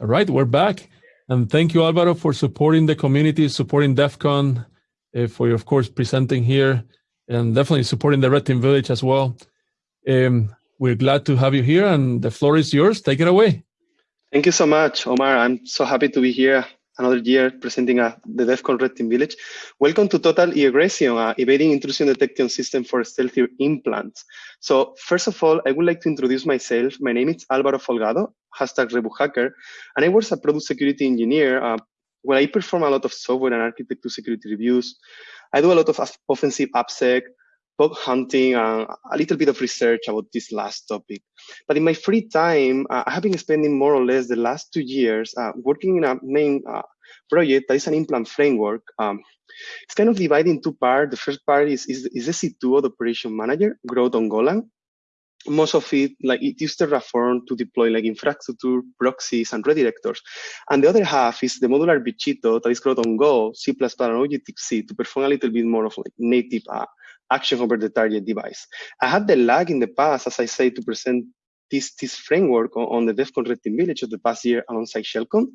All right, we're back. And thank you, Alvaro, for supporting the community, supporting DEF CON, uh, for, of course, presenting here, and definitely supporting the Red Team Village as well. Um, we're glad to have you here, and the floor is yours. Take it away. Thank you so much, Omar. I'm so happy to be here another year presenting uh, the DEF CON Red Team Village. Welcome to Total E-Aggression, uh, evading intrusion detection system for stealthy implants. So first of all, I would like to introduce myself. My name is Alvaro Folgado, hashtag RebugHacker, and I was a product security engineer uh, where I perform a lot of software and architecture security reviews. I do a lot of offensive AppSec, bug hunting, and a little bit of research about this last topic. But in my free time, uh, I have been spending more or less the last two years uh, working in a main uh, project that is an implant framework. Um, it's kind of divided in two parts. The first part is, is, is the C2 the operation manager, growth on Golang. Most of it, like it uses Terraform to deploy like infrastructure, proxies, and redirectors. And the other half is the modular Bichito that is growth on Go, C++, and Objective-C to perform a little bit more of like native uh, action over the target device. I had the lag in the past, as I say, to present this, this framework on, on the DEF CON Red Team Village of the past year alongside Shellcon.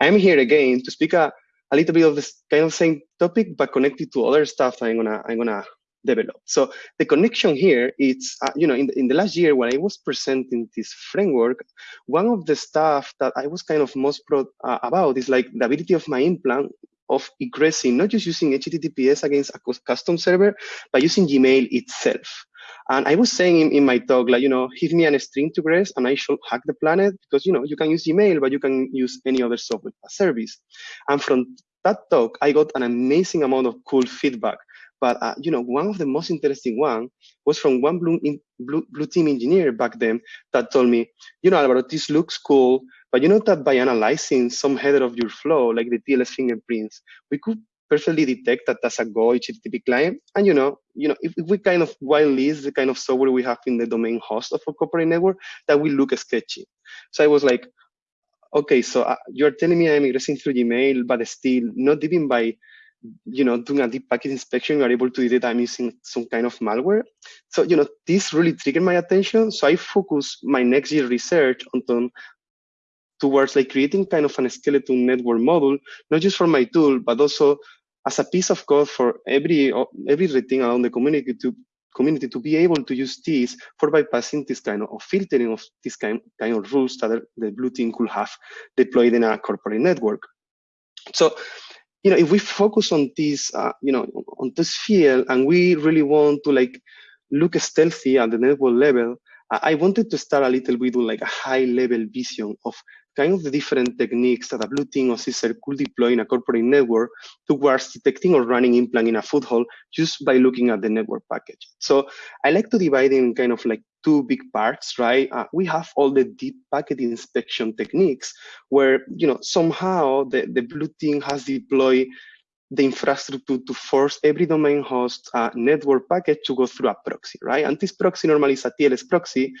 I'm here again to speak a, a little bit of this kind of same topic, but connected to other stuff I'm gonna I'm gonna develop. So the connection here is, uh, you know, in the, in the last year when I was presenting this framework, one of the stuff that I was kind of most proud uh, about is like the ability of my implant of egressing, not just using HTTPS against a custom server, but using Gmail itself. And I was saying in, in, my talk, like, you know, give me a string to gress and I should hack the planet because, you know, you can use Gmail, but you can use any other software service. And from that talk, I got an amazing amount of cool feedback. But, uh, you know, one of the most interesting one was from one blue, in, blue, blue team engineer back then that told me, you know, Alvaro, this looks cool, but you know that by analyzing some header of your flow, like the TLS fingerprints, we could perfectly detect that that's a Go HTTP client. And you know, you know, if, if we kind of whitelist the kind of software we have in the domain host of a corporate network, that will look sketchy. So I was like, okay, so uh, you're telling me I'm ingressing through Gmail, but still not even by you know, doing a deep packet inspection, you're able to detect I'm using some kind of malware. So, you know, this really triggered my attention. So I focus my next year research on towards like creating kind of an skeleton network model, not just for my tool, but also as a piece of code for every uh, every thing around the community to community to be able to use this for bypassing this kind of, filtering of this kind, kind of rules that the blue team could have deployed in a corporate network. So, you know, if we focus on this, uh, you know, on this field, and we really want to like look stealthy at the network level, I wanted to start a little bit with like a high level vision of kind of the different techniques that a blue team or CISR could deploy in a corporate network towards detecting or running implant in a foothold just by looking at the network package. So I like to divide in kind of like two big parts, right? Uh, we have all the deep packet inspection techniques where, you know, somehow the, the blue team has deployed the infrastructure to force every domain host uh, network packet to go through a proxy, right? And this proxy normally is a TLS proxy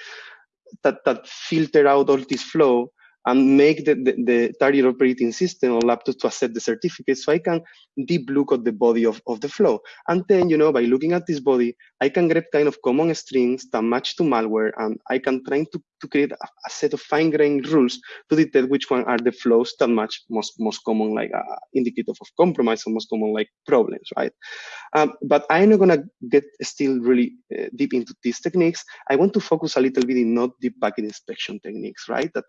that, that filter out all this flow and make the, the, the, target operating system or laptop to accept the certificate so I can deep look at the body of, of the flow. And then, you know, by looking at this body, I can grab kind of common strings that match to malware and I can try to, to create a, a set of fine-grained rules to detect which one are the flows that match most, most common like uh, of compromise or most common like problems, right? Um, but I'm not gonna get still really uh, deep into these techniques. I want to focus a little bit in not deep packet inspection techniques, right? That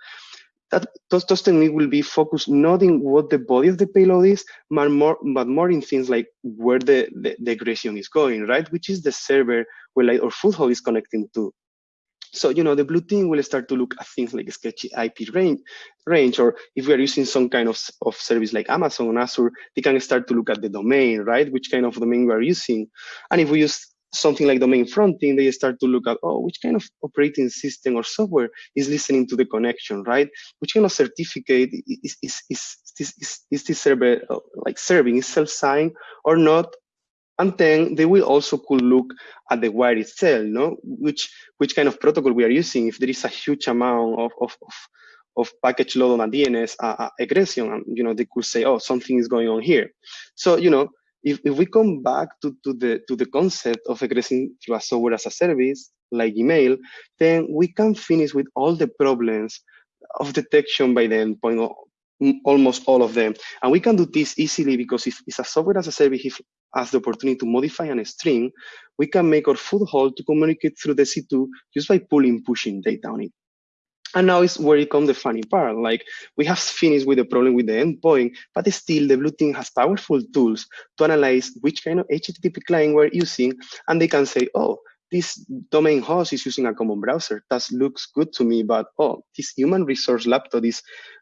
that those, those techniques will be focused not in what the body of the payload is, but more, but more in things like where the, the, the aggression is going, right? Which is the server where like our foothold is connecting to. So, you know, the blue team will start to look at things like sketchy IP range, range, or if we are using some kind of, of service like Amazon or Azure, they can start to look at the domain, right? Which kind of domain we are using. And if we use something like domain fronting, they start to look at, oh, which kind of operating system or software is listening to the connection, right? Which kind of certificate is, is, is, is, is, is this server uh, like serving, is self-signed or not? And then they will also could look at the wire itself, no? Which, which kind of protocol we are using. If there is a huge amount of, of, of of package load on a DNS uh, uh, aggression, and you know they could say, oh, something is going on here. So you know if, if we come back to, to the to the concept of egressing through a software as a service like email, then we can finish with all the problems of detection by the endpoint, almost all of them. And we can do this easily because if it's a software as a service if has the opportunity to modify a string, we can make our foothold to communicate through the C2 just by pulling, pushing data on it. And now is where it comes the funny part. Like we have finished with the problem with the endpoint, but still the blue team has powerful tools to analyze which kind of HTTP client we're using. And they can say, oh, this domain host is using a common browser. That looks good to me, but oh, this human resource laptop is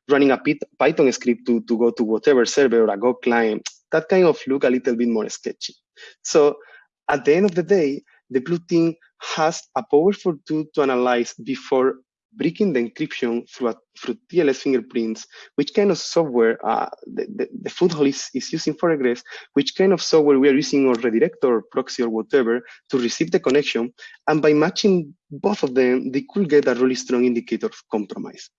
running a Python script to, to go to whatever server or a Go client. That kind of look a little bit more sketchy. So at the end of the day, the blue team has a powerful tool to analyze before breaking the encryption through, a, through TLS fingerprints, which kind of software uh, the, the, the foothold is, is using for egress, which kind of software we are using or redirect or proxy or whatever to receive the connection. And by matching both of them, they could get a really strong indicator of compromise.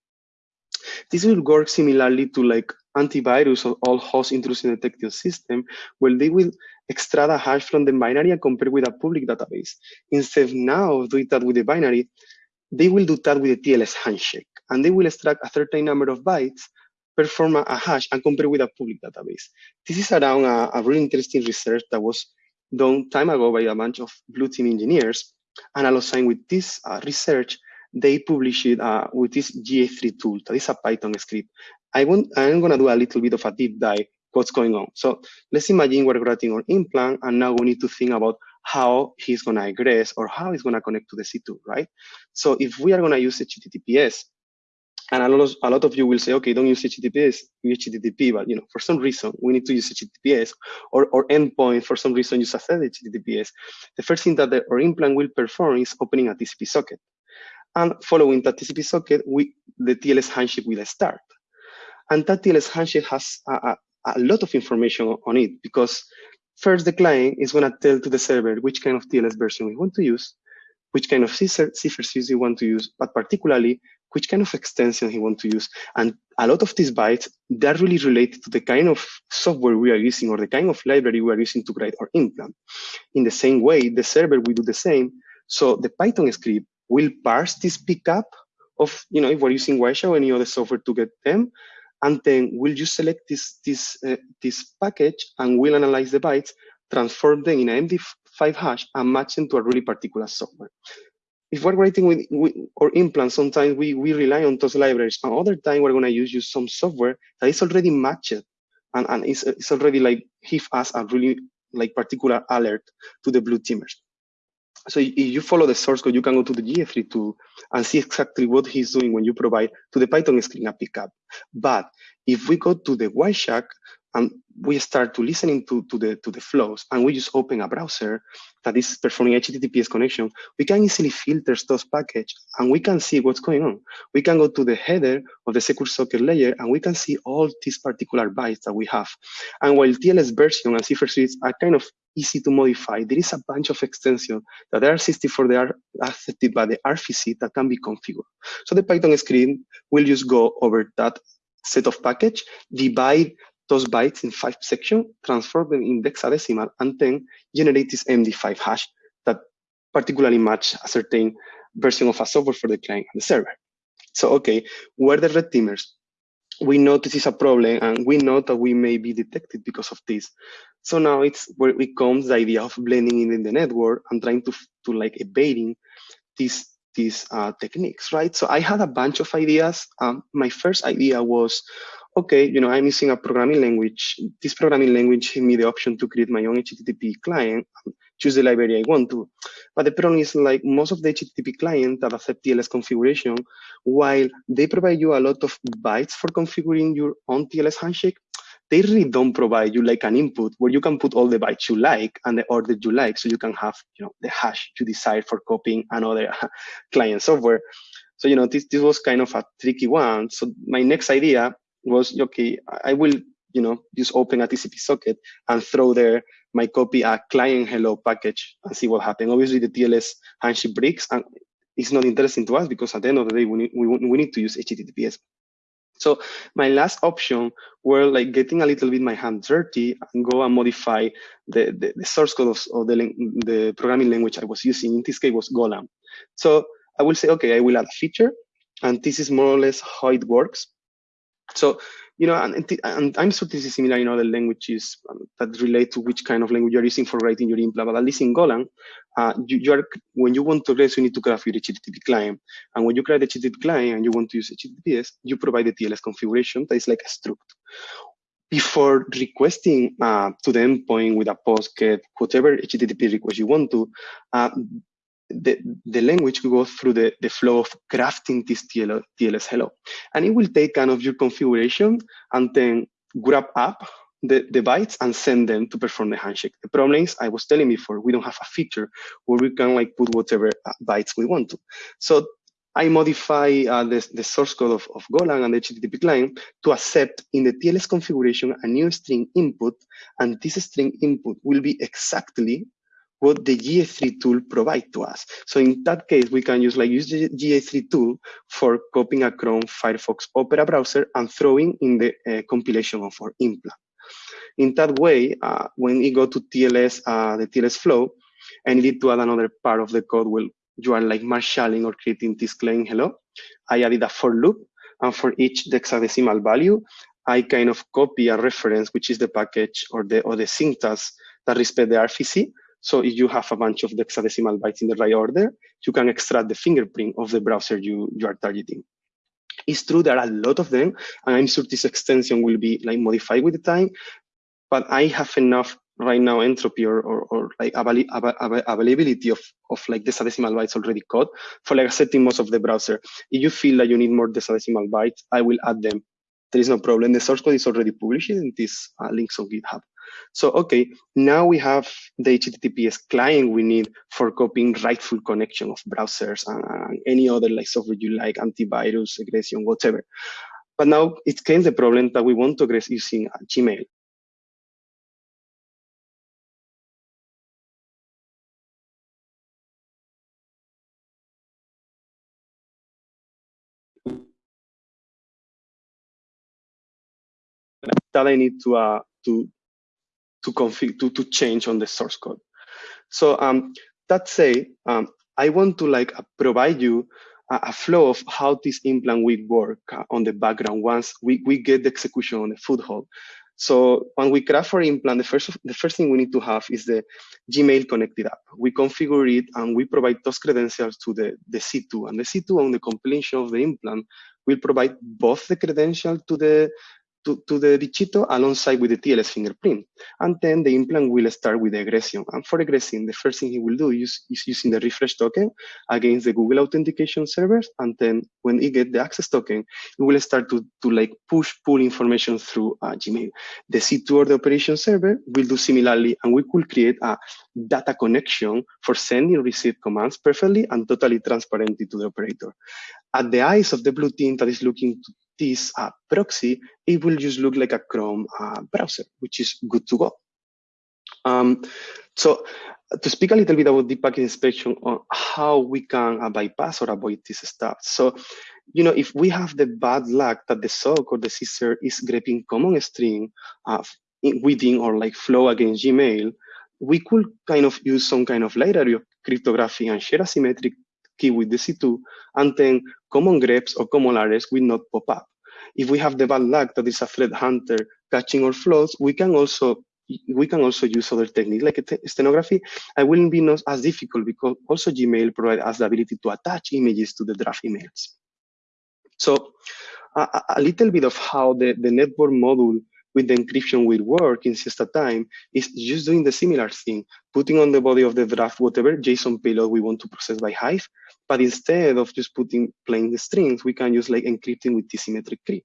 This will work similarly to like antivirus or all host intrusion detection system, where they will extract a hash from the binary and compare with a public database. Instead now of doing that with the binary, they will do that with a TLS handshake, and they will extract a certain number of bytes, perform a, hash, and compare with a public database. This is around a, a really interesting research that was done time ago by a bunch of blue team engineers. And alongside with this uh, research, they published it uh, with this GA3 tool, that is a Python script. I want, I'm gonna do a little bit of a deep dive what's going on. So let's imagine we're writing our implant and now we need to think about how he's going to egress or how he's going to connect to the C2, right? So if we are going to use HTTPS, and a lot, of, a lot of you will say, okay, don't use HTTPS, use HTTP, but you know, for some reason we need to use HTTPS or, or endpoint for some reason use a third HTTPS. The first thing that the, our implant will perform is opening a TCP socket. And following that TCP socket, we, the TLS handshake will start. And that TLS handshake has a, a, a lot of information on it because First, the client is going to tell to the server which kind of TLS version we want to use, which kind of cipher we want to use, but particularly which kind of extension he want to use. And a lot of these bytes, they're really related to the kind of software we are using or the kind of library we are using to create our implant. In the same way, the server will do the same. So the Python script will parse this pickup of, you know, if we're using Wireshark or any other software to get them, and then we'll just select this, this, uh, this package and we'll analyze the bytes, transform them in an MD5 hash and match them to a really particular software. If we're writing with, with or implants, sometimes we, we rely on those libraries. And other time we're going to use, use some software that is already matched and, and it's, it's already like give us a really like particular alert to the blue teamers. So if you follow the source code, you can go to the GA3 tool and see exactly what he's doing when you provide to the Python screen a pickup. But if we go to the Wireshark and we start to listening to, to, the, to the flows and we just open a browser that is performing HTTPS connection, we can easily filter those packages and we can see what's going on. We can go to the header of the secure socket layer and we can see all these particular bytes that we have. And while TLS version and cipher suites are kind of easy to modify, there is a bunch of extensions that are assisted for the are accepted by the RFC that can be configured. So the Python script will just go over that set of package, divide those bytes in five sections, transform them in hexadecimal, and then generate this MD5 hash that particularly match a certain version of a software for the client and the server. So, okay, where the red teamers? We know this is a problem and we know that we may be detected because of this. So now it's where it comes the idea of blending in the network and trying to, to like evading these these uh, techniques, right? So I had a bunch of ideas. Um, my first idea was, okay, you know, I'm using a programming language. This programming language gave me the option to create my own HTTP client, choose the library I want to. But the problem is like most of the HTTP clients that accept TLS configuration, while they provide you a lot of bytes for configuring your own TLS handshake, they really don't provide you like an input where you can put all the bytes you like and the order you like so you can have you know the hash you decide for copying another client software so you know this, this was kind of a tricky one so my next idea was okay i will you know just open a tcp socket and throw there my copy a client hello package and see what happens obviously the tls handshake breaks and it's not interesting to us because at the end of the day we need, we, we need to use https so my last option were like getting a little bit my hand dirty and go and modify the, the, the source code of, of, the, the programming language I was using. In this case was Golang. So I will say, okay, I will add a feature And this is more or less how it works. So, you know, and, and I'm sure this is similar in other languages um, that relate to which kind of language you're using for writing your implant, but at least in Golang, uh, you, you, are, when you want to regress, you need to craft your HTTP client. And when you create the HTTP client and you want to use HTTPS, you provide the TLS configuration that is like a struct. Before requesting uh, to the endpoint with a post get whatever HTTP request you want to, uh, the, the language will go through the, the flow of crafting this TL, TLS hello. And it will take kind of your configuration and then grab up the, the bytes and send them to perform the handshake. The problem is, I was telling before, we don't have a feature where we can like put whatever uh, bytes we want to. So I modify uh, the, the source code of, of Golang and the HTTP client to accept in the TLS configuration a new string input, and this string input will be exactly what the GA3 tool provide to us. So in that case, we can use like use the GA3 tool for copying a Chrome, Firefox, Opera browser and throwing in the uh, compilation of our implant. In that way, uh, when we go to TLS, uh, the TLS flow, and you need to add another part of the code where you are like marshalling or creating this claim hello, I added a for loop, and for each hexadecimal value, I kind of copy a reference, which is the package or the or the syntax that respect the RFC, so if you have a bunch of hexadecimal bytes in the right order, you can extract the fingerprint of the browser you, you are targeting. It's true there are a lot of them, and I'm sure this extension will be like modified with the time, but I have enough right now entropy or, or, or like availability of, of like the hexadecimal bytes already caught for like accepting most of the browser. If you feel like you need more hexadecimal bytes, I will add them. There is no problem. The source code is already published in this uh, links on GitHub. So, okay, now we have the HTTPS client we need for copying rightful connection of browsers and, and any other like software you like, antivirus, aggression, whatever. But now it came the problem that we want to address using Gmail. that I need to uh, to to config to, to change on the source code. So um, that say, um, I want to like provide you a, a, flow of how this implant will work uh, on the background once we, we get the execution on the foothold. So when we craft our implant, the first, the first thing we need to have is the Gmail connected app. We configure it and we provide those credentials to the, the C2. And the C2 on the completion of the implant will provide both the credential to the to, to the bichito alongside with the TLS fingerprint. And then the implant will start with the aggression. And for aggressing, the first thing he will do is, is using the refresh token against the Google authentication servers. And then when he get the access token, it will start to, to like push, pull information through uh, Gmail. The C2 or the operation server will do similarly, and we could create a data connection for sending receive commands perfectly and totally transparently to the operator. At the eyes of the blue team that is looking to this uh, proxy, it will just look like a Chrome uh, browser, which is good to go. Um, so to speak a little bit about the packet inspection on how we can uh, bypass or avoid this stuff. So, you know, if we have the bad luck that the SOC or the CSER is grabbing common string uh, within or like flow against Gmail, we could kind of use some kind of library of cryptography and share asymmetric key with the C2, and then common greps or common layers will not pop up. If we have the bad luck that is a threat hunter catching our flows, we can also we can also use other techniques like stenography. I wouldn't be not as difficult because also Gmail provides us the ability to attach images to the draft emails. So a, a little bit of how the, the network module with the encryption will work in siesta time is just doing the similar thing, putting on the body of the draft whatever JSON payload we want to process by Hive, but instead of just putting plain strings, we can use like encrypting with symmetric key.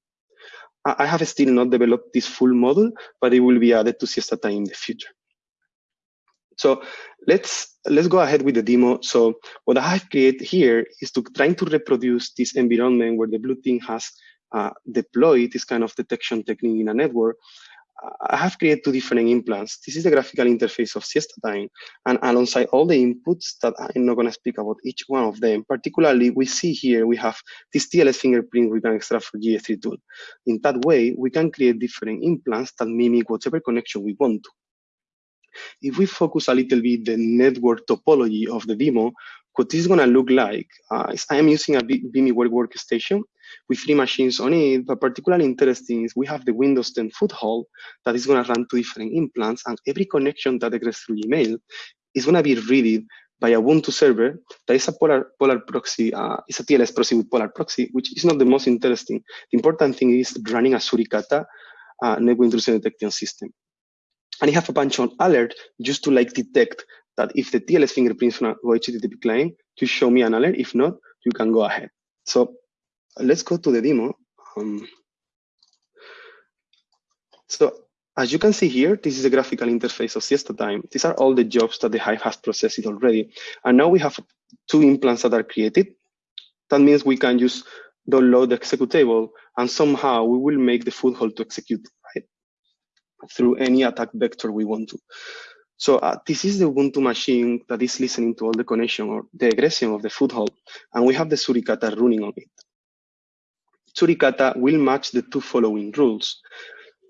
I have still not developed this full model, but it will be added to siesta time in the future. So let's let's go ahead with the demo. So what I have created here is to trying to reproduce this environment where the blue team has uh, deploy this kind of detection technique in a network, I have created two different implants. This is the graphical interface of siesta time, and alongside all the inputs that I'm not going to speak about each one of them. Particularly, we see here we have this TLS fingerprint we can extract for GA3 tool. In that way, we can create different implants that mimic whatever connection we want to. If we focus a little bit the network topology of the demo, what this is going to look like uh, is I am using a Web workstation with three machines on it, but particularly interesting is we have the Windows 10 foothold that is going to run two different implants, and every connection that occurs through email is going to be read by a Ubuntu server that is a polar, polar proxy, uh, it's a TLS proxy with polar proxy, which is not the most interesting. The important thing is running a Suricata uh, network intrusion detection system. And you have a bunch of alert just to like detect that if the TLS fingerprints on a HTTP client, to show me an alert. If not, you can go ahead. So let's go to the demo. Um, so as you can see here, this is a graphical interface of siesta time. These are all the jobs that the Hive has processed already. And now we have two implants that are created. That means we can just download the executable and somehow we will make the foothold to execute right through any attack vector we want to. So uh, this is the Ubuntu machine that is listening to all the connection or the aggression of the foothold, and we have the Suricata running on it. Suricata will match the two following rules.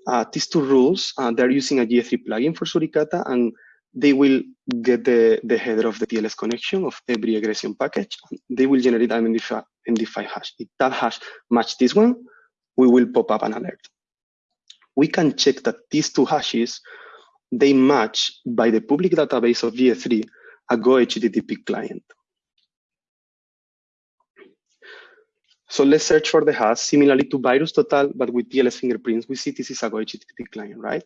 Uh, these two rules, uh, they're using a GA3 plugin for Suricata, and they will get the, the header of the TLS connection of every aggression package. They will generate an MD5, MD5 hash. If that hash match this one, we will pop up an alert. We can check that these two hashes they match by the public database of GA3 a Go HTTP client. So let's search for the hash similarly to VirusTotal, but with TLS fingerprints. We see this is a Go HTTP client, right?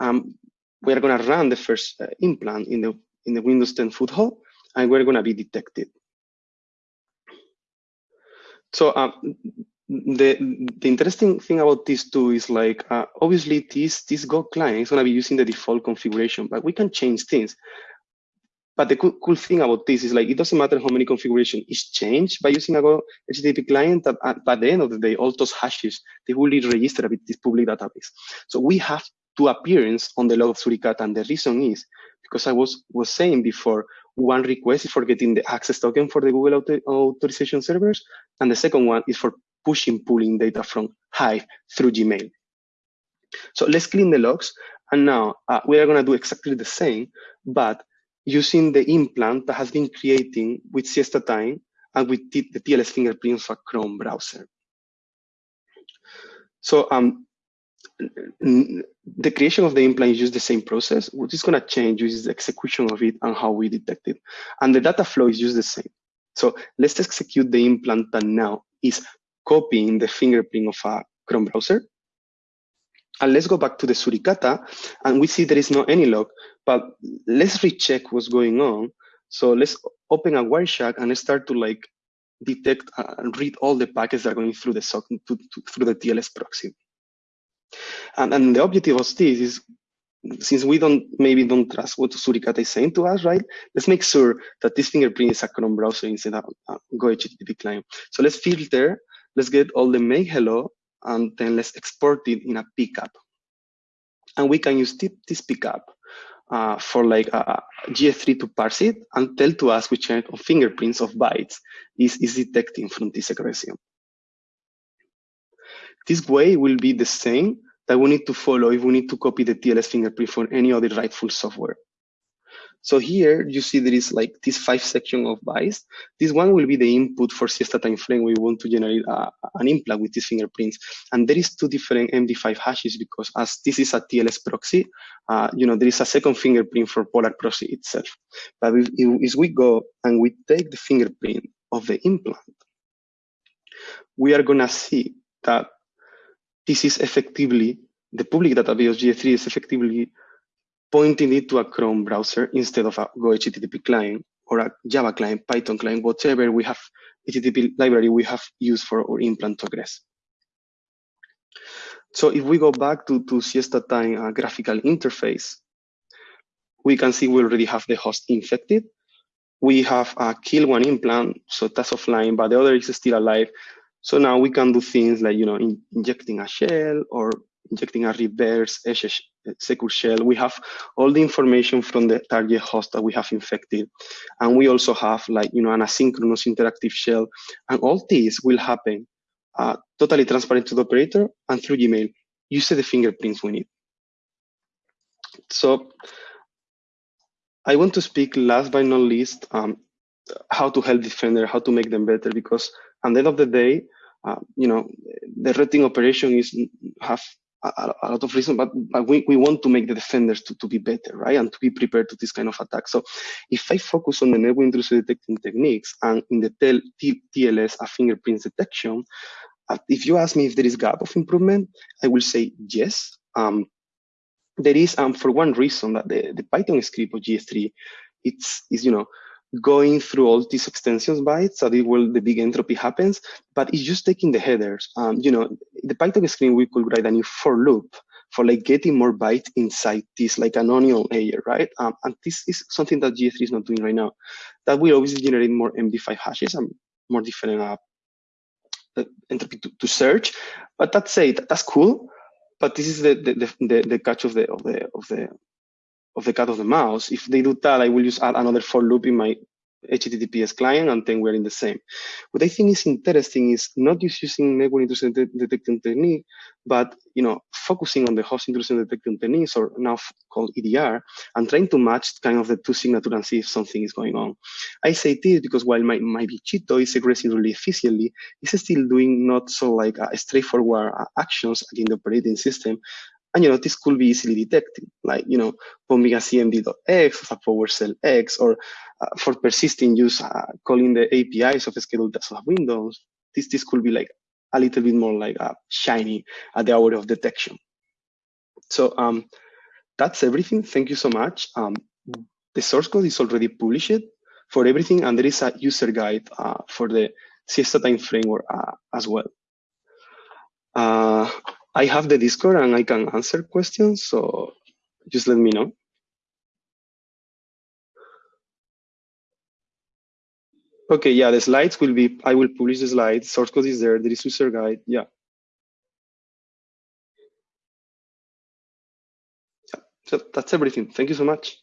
Um, we're going to run the first uh, implant in the in the Windows 10 foothold, and we're going to be detected. So um, the the interesting thing about these two is like uh, obviously this this Go client is going to be using the default configuration, but we can change things. But the cool, cool thing about this is like it doesn't matter how many configuration is changed by using a Go HTTP client. At, at, by the end of the day, all those hashes they will be registered with this public database. So we have two appearance on the log of Suricata, and the reason is because I was was saying before one request is for getting the access token for the Google author authorization servers, and the second one is for pushing, pulling data from Hive through Gmail. So let's clean the logs. And now uh, we are going to do exactly the same, but using the implant that has been creating with Siesta Time and with the TLS fingerprints of a Chrome browser. So um, the creation of the implant is just the same process. What is going to change is the execution of it and how we detect it. And the data flow is just the same. So let's execute the implant that now is copying the fingerprint of a Chrome browser. And let's go back to the Suricata, and we see there is no any log, but let's recheck what's going on. So let's open a Wireshark and let's start to like detect and read all the packets that are going through the SOC to, to, through the TLS proxy. And, and the objective of this is, since we don't maybe don't trust what Suricata is saying to us, right? Let's make sure that this fingerprint is a Chrome browser instead of a Go HTTP client. So let's filter Let's get all the make hello and then let's export it in a pickup. And we can use this pickup uh, for like a GA3 to parse it and tell to us which kind of fingerprints of bytes is, is detecting from this aggression. This way will be the same that we need to follow if we need to copy the TLS fingerprint for any other rightful software. So here you see there is like this five section of bytes. This one will be the input for siesta time frame. We want to generate a, an implant with these fingerprints. And there is two different MD5 hashes because as this is a TLS proxy, uh, you know, there is a second fingerprint for Polar proxy itself. But if, if we go and we take the fingerprint of the implant, we are gonna see that this is effectively, the public database of GA3 is effectively pointing it to a Chrome browser instead of a Go HTTP client or a Java client, Python client, whatever we have, HTTP library we have used for our implant to. So if we go back to, to Siesta Time uh, graphical interface, we can see we already have the host infected. We have a kill one implant, so that's offline, but the other is still alive. So now we can do things like, you know, in, injecting a shell or injecting a reverse secure shell. We have all the information from the target host that we have infected. And we also have like, you know, an asynchronous interactive shell. And all this will happen uh, totally transparent to the operator and through Gmail. You see the fingerprints we need. So I want to speak last but not least um, how to help defender, how to make them better, because at the end of the day, uh, you know, the team operation is have a, lot of reasons, but, but we, we want to make the defenders to, to be better, right? And to be prepared to this kind of attack. So if I focus on the network intrusion detecting techniques and in the TLS, a fingerprint detection, uh, if you ask me if there is gap of improvement, I will say yes. Um, there is, um, for one reason that the, the Python script of GS3, it's, is, you know, going through all these extensions bytes so that will the big entropy happens, but it's just taking the headers. Um, you know, the Python screen, we could write a new for loop for like getting more bytes inside this, like an onion layer, right? Um, and this is something that GS3 is not doing right now. That will obviously generate more MD5 hashes and more different uh, entropy to, to search. But that's it, that's cool. But this is the the, the, the catch of the of the of the of the cat of the mouse. If they do that, I will just add another for loop in my HTTPS client, and then we're in the same. What I think is interesting is not just using network intrusion detection technique, but you know, focusing on the host intrusion detection techniques, or now called EDR, and trying to match kind of the two signatures and see if something is going on. I say this because while my, my Bichito is aggressing really efficiently, it's still doing not so like straightforward uh, actions in the operating system, and you know, this could be easily detected, like you know, bombing a cmd.x, a PowerShell X, or uh, for persisting use uh, calling the APIs of scheduled tasks of Windows. This this could be like a little bit more like uh, shiny at the hour of detection. So um, that's everything. Thank you so much. Um, the source code is already published for everything, and there is a user guide uh, for the siesta time framework uh, as well. I have the Discord and I can answer questions, so just let me know. Okay, yeah, the slides will be, I will publish the slides, source code is there, there is user guide, yeah. yeah. So that's everything. Thank you so much.